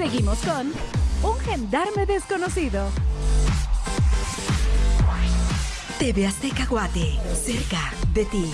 Seguimos con Un Gendarme Desconocido. TV Azteca Guate, cerca de ti.